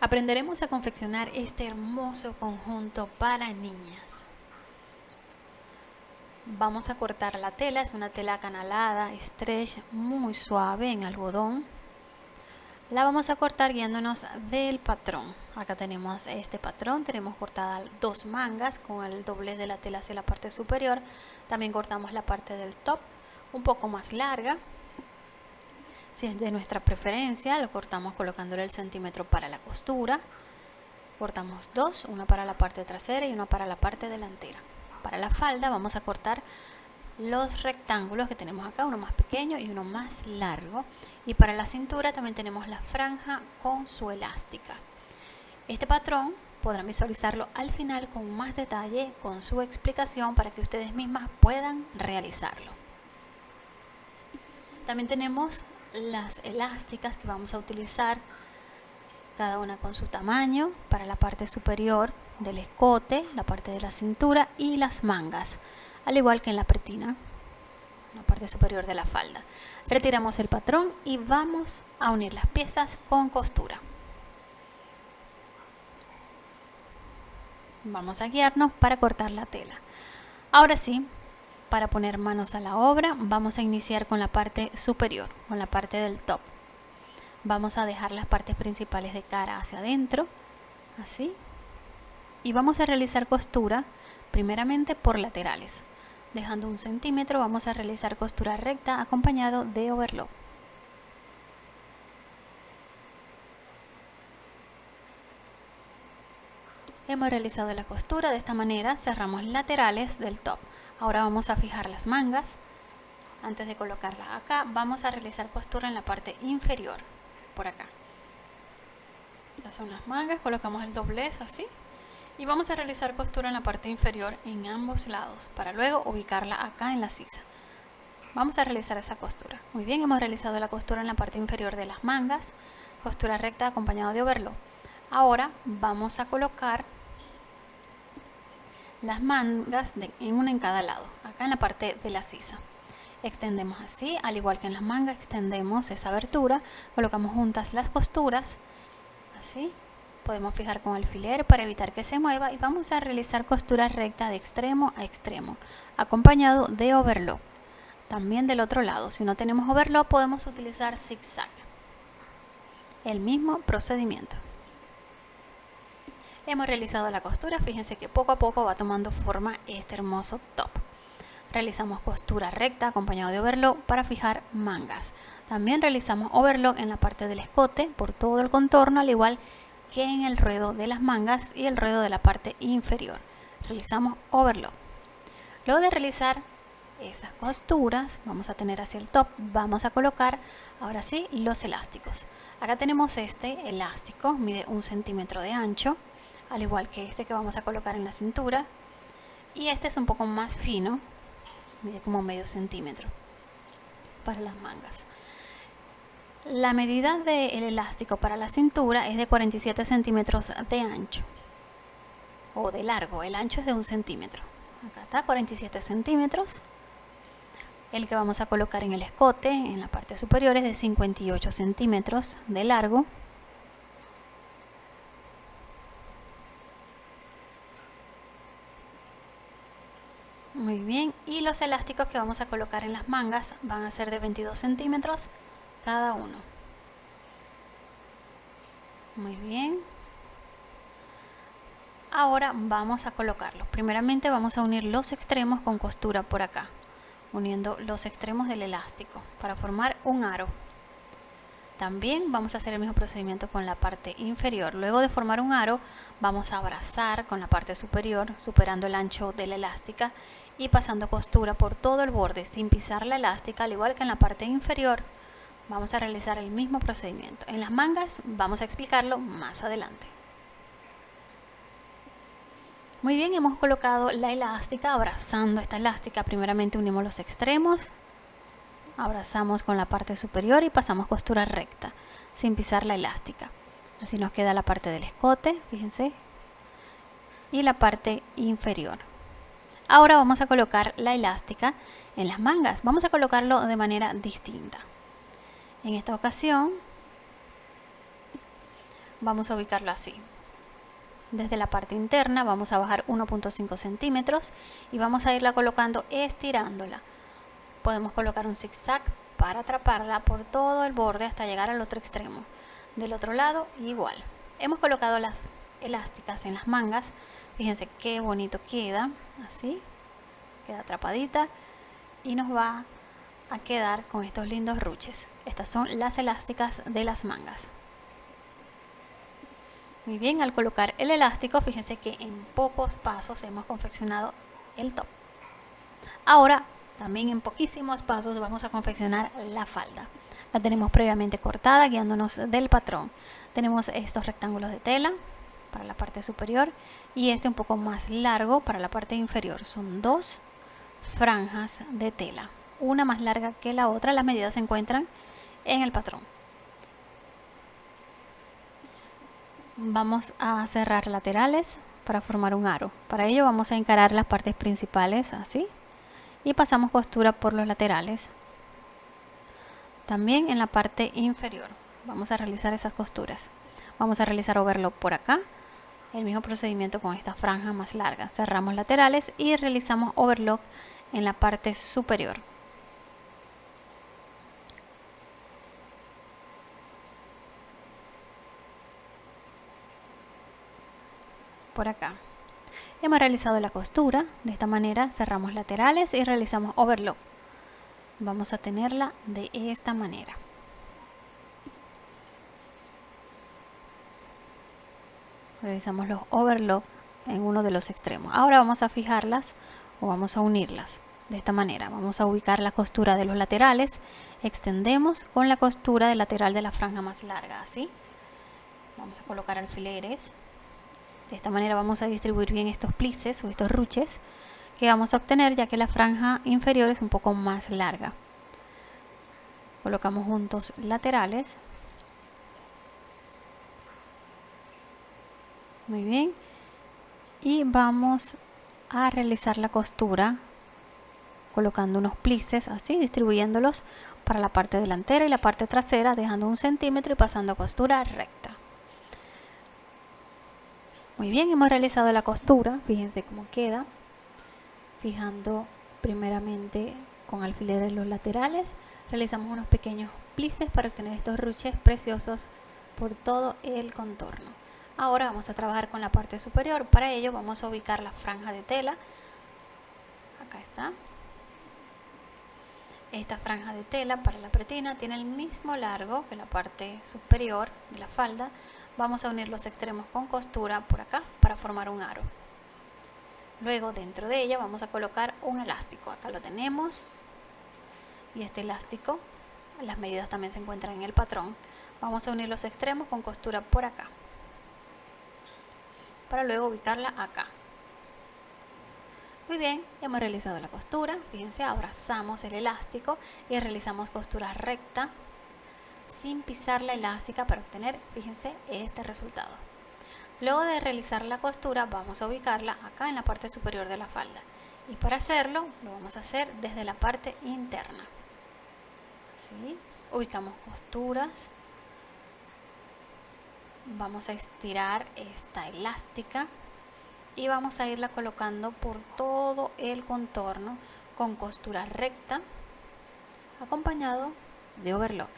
Aprenderemos a confeccionar este hermoso conjunto para niñas. Vamos a cortar la tela, es una tela canalada, stretch, muy suave en algodón. La vamos a cortar guiándonos del patrón. Acá tenemos este patrón, tenemos cortadas dos mangas con el doblez de la tela hacia la parte superior. También cortamos la parte del top un poco más larga si es de nuestra preferencia, lo cortamos colocándole el centímetro para la costura. Cortamos dos, una para la parte trasera y una para la parte delantera. Para la falda vamos a cortar los rectángulos que tenemos acá, uno más pequeño y uno más largo. Y para la cintura también tenemos la franja con su elástica. Este patrón podrán visualizarlo al final con más detalle, con su explicación para que ustedes mismas puedan realizarlo. También tenemos las elásticas que vamos a utilizar cada una con su tamaño para la parte superior del escote, la parte de la cintura y las mangas, al igual que en la pretina, la parte superior de la falda. Retiramos el patrón y vamos a unir las piezas con costura. Vamos a guiarnos para cortar la tela. Ahora sí, para poner manos a la obra vamos a iniciar con la parte superior, con la parte del top. Vamos a dejar las partes principales de cara hacia adentro, así. Y vamos a realizar costura primeramente por laterales. Dejando un centímetro vamos a realizar costura recta acompañado de overlock. Hemos realizado la costura, de esta manera cerramos laterales del top. Ahora vamos a fijar las mangas. Antes de colocarlas acá, vamos a realizar costura en la parte inferior, por acá. Ya son las mangas, colocamos el doblez así. Y vamos a realizar costura en la parte inferior en ambos lados, para luego ubicarla acá en la sisa. Vamos a realizar esa costura. Muy bien, hemos realizado la costura en la parte inferior de las mangas, costura recta acompañado de overlock. Ahora vamos a colocar las mangas en una en cada lado, acá en la parte de la sisa. Extendemos así, al igual que en las mangas extendemos esa abertura, colocamos juntas las costuras, así. Podemos fijar con alfiler para evitar que se mueva y vamos a realizar costura recta de extremo a extremo, acompañado de overlock. También del otro lado, si no tenemos overlock podemos utilizar zigzag. El mismo procedimiento. Hemos realizado la costura, fíjense que poco a poco va tomando forma este hermoso top. Realizamos costura recta acompañado de overlock para fijar mangas. También realizamos overlock en la parte del escote por todo el contorno, al igual que en el ruedo de las mangas y el ruedo de la parte inferior. Realizamos overlock. Luego de realizar esas costuras, vamos a tener hacia el top, vamos a colocar ahora sí los elásticos. Acá tenemos este elástico, mide un centímetro de ancho al igual que este que vamos a colocar en la cintura. Y este es un poco más fino mide como medio centímetro para las mangas. La medida del elástico para la cintura es de 47 centímetros de ancho o de largo, el ancho es de un centímetro. Acá está 47 centímetros. El que vamos a colocar en el escote en la parte superior es de 58 centímetros de largo Muy bien, y los elásticos que vamos a colocar en las mangas van a ser de 22 centímetros cada uno. Muy bien. Ahora vamos a colocarlos. Primeramente vamos a unir los extremos con costura por acá, uniendo los extremos del elástico para formar un aro. También vamos a hacer el mismo procedimiento con la parte inferior. Luego de formar un aro, vamos a abrazar con la parte superior, superando el ancho de la elástica y pasando costura por todo el borde sin pisar la elástica, al igual que en la parte inferior. Vamos a realizar el mismo procedimiento. En las mangas vamos a explicarlo más adelante. Muy bien, hemos colocado la elástica, abrazando esta elástica. Primeramente unimos los extremos, abrazamos con la parte superior y pasamos costura recta, sin pisar la elástica. Así nos queda la parte del escote, fíjense, y la parte inferior. Ahora vamos a colocar la elástica en las mangas. Vamos a colocarlo de manera distinta. En esta ocasión vamos a ubicarlo así desde la parte interna vamos a bajar 1.5 centímetros y vamos a irla colocando estirándola podemos colocar un zigzag para atraparla por todo el borde hasta llegar al otro extremo del otro lado igual hemos colocado las elásticas en las mangas fíjense qué bonito queda así queda atrapadita y nos va a quedar con estos lindos ruches estas son las elásticas de las mangas muy bien, al colocar el elástico, fíjense que en pocos pasos hemos confeccionado el top. Ahora, también en poquísimos pasos vamos a confeccionar la falda. La tenemos previamente cortada, guiándonos del patrón. Tenemos estos rectángulos de tela para la parte superior y este un poco más largo para la parte inferior. Son dos franjas de tela, una más larga que la otra. Las medidas se encuentran en el patrón. vamos a cerrar laterales para formar un aro. Para ello vamos a encarar las partes principales así y pasamos costura por los laterales. También en la parte inferior vamos a realizar esas costuras. Vamos a realizar overlock por acá. El mismo procedimiento con esta franja más larga. Cerramos laterales y realizamos overlock en la parte superior. por acá. Hemos realizado la costura, de esta manera cerramos laterales y realizamos overlock. Vamos a tenerla de esta manera. Realizamos los overlock en uno de los extremos. Ahora vamos a fijarlas o vamos a unirlas de esta manera. Vamos a ubicar la costura de los laterales, extendemos con la costura del lateral de la franja más larga, así. Vamos a colocar alfileres de esta manera vamos a distribuir bien estos plices o estos ruches que vamos a obtener ya que la franja inferior es un poco más larga. Colocamos juntos laterales. Muy bien. Y vamos a realizar la costura colocando unos plices así, distribuyéndolos para la parte delantera y la parte trasera, dejando un centímetro y pasando costura recta. Muy bien, hemos realizado la costura, fíjense cómo queda, fijando primeramente con alfileres los laterales, realizamos unos pequeños plices para obtener estos ruches preciosos por todo el contorno. Ahora vamos a trabajar con la parte superior, para ello vamos a ubicar la franja de tela, acá está, esta franja de tela para la pretina tiene el mismo largo que la parte superior de la falda, vamos a unir los extremos con costura por acá para formar un aro. Luego dentro de ella vamos a colocar un elástico. Acá lo tenemos. Y este elástico las medidas también se encuentran en el patrón. Vamos a unir los extremos con costura por acá para luego ubicarla acá muy bien, hemos realizado la costura, fíjense, abrazamos el elástico y realizamos costura recta sin pisar la elástica para obtener, fíjense, este resultado. Luego de realizar la costura vamos a ubicarla acá en la parte superior de la falda. Y para hacerlo lo vamos a hacer desde la parte interna. Así, ubicamos costuras. Vamos a estirar esta elástica y vamos a irla colocando por todo el contorno con costura recta acompañado de overlock.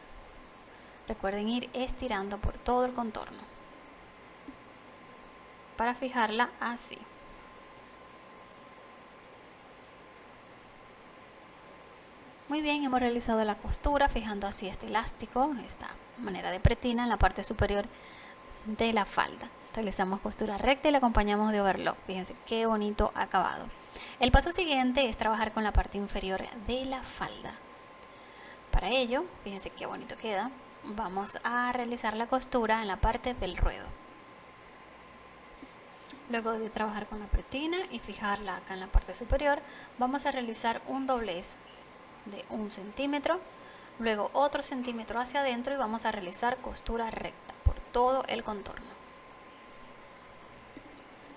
Recuerden ir estirando por todo el contorno para fijarla así. Muy bien, hemos realizado la costura fijando así este elástico, esta manera de pretina en la parte superior de la falda. Realizamos costura recta y la acompañamos de overlock. Fíjense qué bonito acabado. El paso siguiente es trabajar con la parte inferior de la falda. Para ello, fíjense qué bonito queda vamos a realizar la costura en la parte del ruedo luego de trabajar con la pretina y fijarla acá en la parte superior vamos a realizar un doblez de un centímetro luego otro centímetro hacia adentro y vamos a realizar costura recta todo el contorno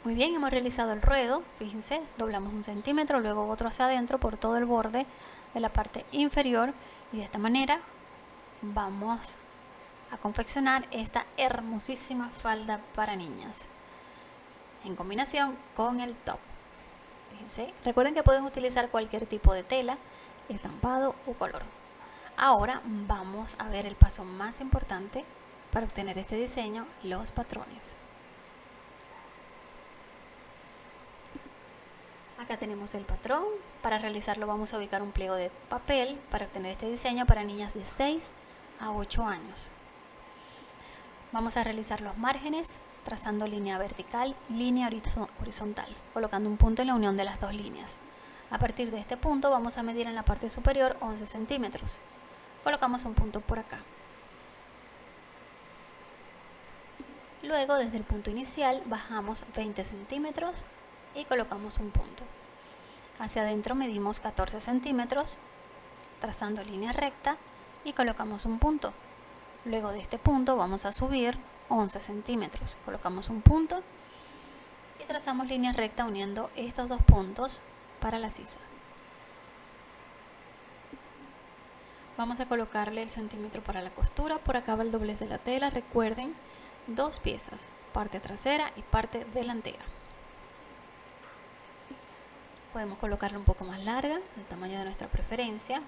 muy bien hemos realizado el ruedo fíjense doblamos un centímetro luego otro hacia adentro por todo el borde de la parte inferior y de esta manera vamos a confeccionar esta hermosísima falda para niñas en combinación con el top. Fíjense. Recuerden que pueden utilizar cualquier tipo de tela, estampado o color. Ahora vamos a ver el paso más importante para obtener este diseño, los patrones. Acá tenemos el patrón. Para realizarlo vamos a ubicar un pliego de papel para obtener este diseño para niñas de 6 a 8 años. Vamos a realizar los márgenes trazando línea vertical y línea horizontal, colocando un punto en la unión de las dos líneas. A partir de este punto vamos a medir en la parte superior 11 centímetros. Colocamos un punto por acá. Luego desde el punto inicial bajamos 20 centímetros y colocamos un punto. Hacia adentro medimos 14 centímetros, trazando línea recta y colocamos un punto. Luego de este punto vamos a subir 11 centímetros, colocamos un punto y trazamos línea recta uniendo estos dos puntos para la sisa. Vamos a colocarle el centímetro para la costura, por acá va el doblez de la tela, recuerden, dos piezas, parte trasera y parte delantera. Podemos colocarla un poco más larga, el tamaño de nuestra preferencia.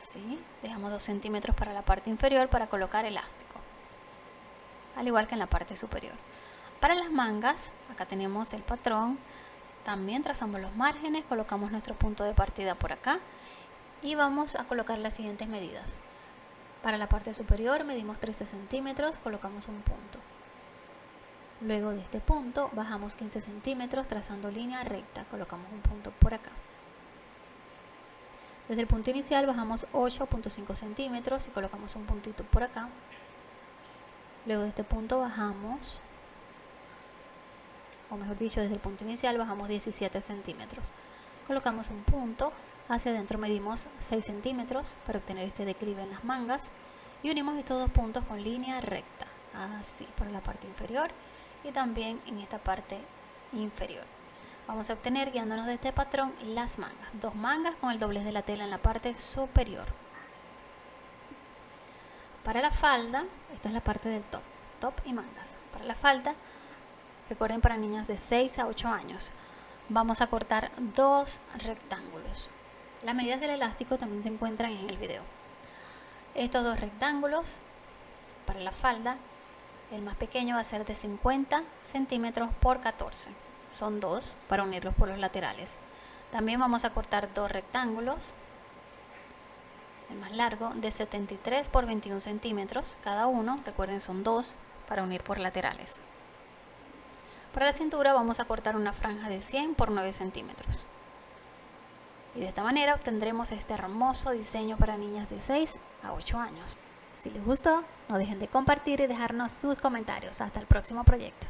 Así, dejamos 2 centímetros para la parte inferior para colocar elástico, al igual que en la parte superior. Para las mangas, acá tenemos el patrón, también trazamos los márgenes, colocamos nuestro punto de partida por acá y vamos a colocar las siguientes medidas. Para la parte superior medimos 13 centímetros, colocamos un punto. Luego de este punto bajamos 15 centímetros trazando línea recta, colocamos un punto por acá. Desde el punto inicial bajamos 8.5 centímetros y colocamos un puntito por acá. Luego de este punto bajamos, o mejor dicho, desde el punto inicial bajamos 17 centímetros. Colocamos un punto Hacia adentro medimos 6 centímetros para obtener este declive en las mangas y unimos estos dos puntos con línea recta, así por la parte inferior y también en esta parte inferior. Vamos a obtener, guiándonos de este patrón, las mangas. Dos mangas con el doblez de la tela en la parte superior. Para la falda, esta es la parte del top, top y mangas. Para la falda, recuerden para niñas de 6 a 8 años, vamos a cortar dos rectángulos. Las medidas del elástico también se encuentran en el video. Estos dos rectángulos para la falda, el más pequeño va a ser de 50 centímetros por 14. Son dos para unirlos por los laterales. También vamos a cortar dos rectángulos, el más largo de 73 por 21 centímetros cada uno. Recuerden son dos para unir por laterales. Para la cintura vamos a cortar una franja de 100 por 9 centímetros. Y de esta manera obtendremos este hermoso diseño para niñas de 6 a 8 años. Si les gustó, no dejen de compartir y dejarnos sus comentarios. Hasta el próximo proyecto.